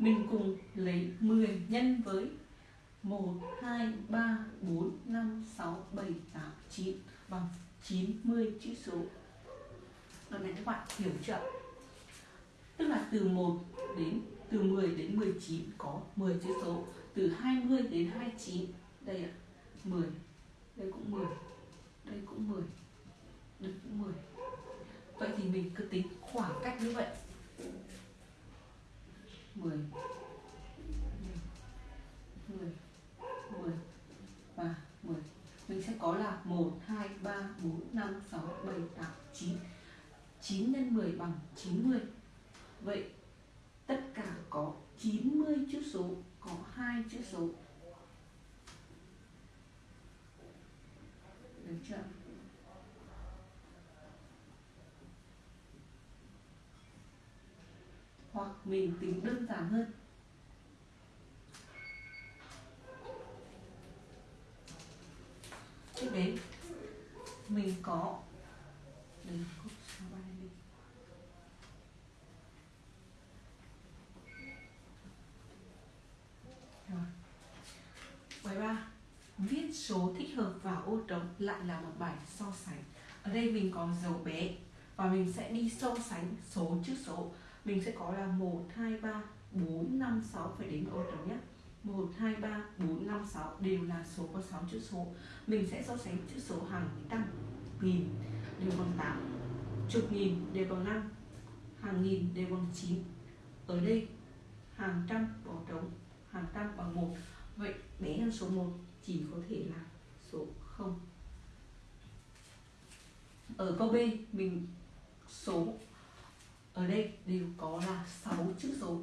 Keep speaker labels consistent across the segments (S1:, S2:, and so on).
S1: mình cùng lấy 10 nhân với 1, 2, 3, 4, 5, 6, 7, 8, 9 bằng 90 chữ số. Lần này các bạn hiểu chưa? Tức là từ 1 đến từ 10 đến 19 có 10 chữ số. Từ 20 đến 29 Đây ạ, 10 Đây cũng 10 Đây cũng 10 Đây cũng 10 Vậy thì mình cứ tính khoảng cách như vậy. 10 10 10 và 10 mình sẽ có là 1 2 3 4 5 6 7 8 9 9 nhân 10 bằng 90 vậy tất cả có 90 chữ số, có hai chữ số. Được chưa? Hoặc mình tính đơn giản hơn. Tiếp đến, mình có đây cốc số ba đi. Rồi. Bài ba, viết số thích hợp vào ô trống lại là một bài so sánh. Ở đây mình có dấu bé và mình sẽ đi so sánh số trước số mình sẽ có là 1, 2, 3, 4, 5, 6 phải đến ô trống nhé. 1, 2, 3, 4, 5, 6 đều là số có 6 chữ số. Mình sẽ so sánh chữ số hàng tăng nghìn đều bằng 8 Chục nghìn đều bằng 5 Hàng nghìn đều bằng 9 Ở đây hàng trăm bỏ trống Hàng trăm bằng 1 Vậy bé hơn số 1 chỉ có thể là số 0 Ở câu B mình số ở đây đều có là 6 chữ số.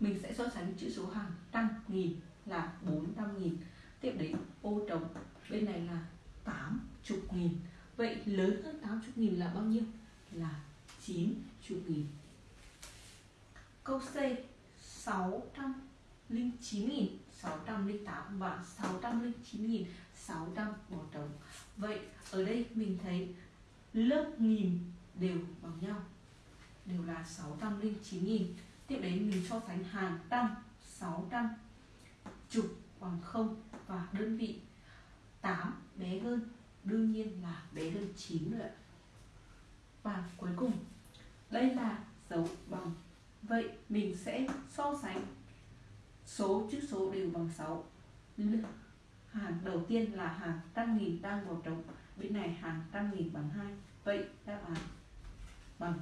S1: Mình sẽ so sánh chữ số hàng trăm nghìn là 400 nghìn. Tiếp đến ô trống. Bên này là 80 nghìn. Vậy lớn hơn 80 nghìn là bao nhiêu? Là 90 nghìn. Câu C 609 nghìn. 608 và 609 nghìn. 600 bỏ trống. Vậy ở đây mình thấy lớp nghìn đều bằng nhau đều là 609.000 tiếp đến mình so sánh hàng trăm 600 chục bằng 0 và đơn vị 8 bé hơn. Đương nhiên là bé hơn 9 nữa và cuối cùng, đây là dấu bằng. Vậy mình sẽ so sánh số, chữ số đều bằng 6 hàng đầu tiên là hàng trăm nghìn đang vào trống. Bên này hàng trăm nghìn bằng 2 vậy đáp án bằng